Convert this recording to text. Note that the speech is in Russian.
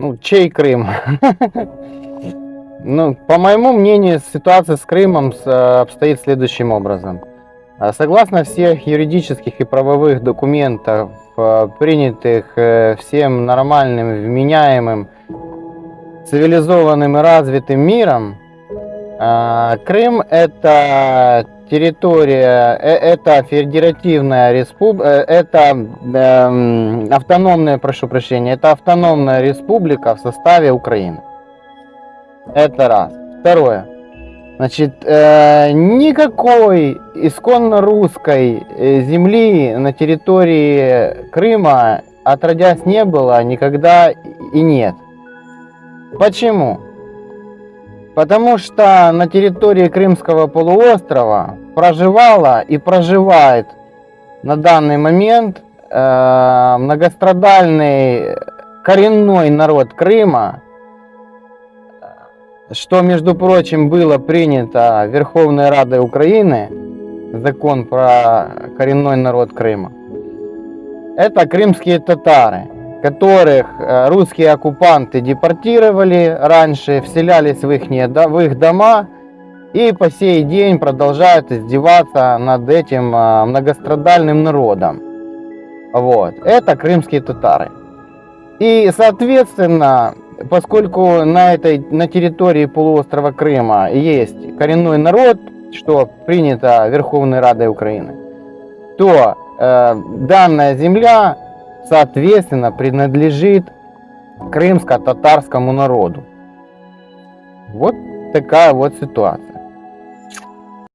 Ну, чей Крым? Ну, по моему мнению, ситуация с Крымом э, обстоит следующим образом. А Согласно всех юридических и правовых документов, э, принятых э, всем нормальным, вменяемым, цивилизованным и развитым миром, Крым это территория, э, это федеративная республика, это эм, автономная, прошу прощения, это автономная республика в составе Украины. Это раз. Второе. Значит, э, никакой исконно русской э, земли на территории Крыма отродясь не было, никогда и нет. Почему? Потому что на территории Крымского полуострова проживала и проживает на данный момент э, многострадальный коренной народ Крыма, что, между прочим, было принято Верховной Радой Украины, закон про коренной народ Крыма. Это крымские татары, которых э, русские оккупанты депортировали раньше, вселялись в их, в их дома и по сей день продолжают издеваться над этим э, многострадальным народом. Вот. Это крымские татары. И, соответственно, поскольку на, этой, на территории полуострова Крыма есть коренной народ, что принято Верховной Радой Украины, то э, данная земля, соответственно, принадлежит крымско-татарскому народу. Вот такая вот ситуация.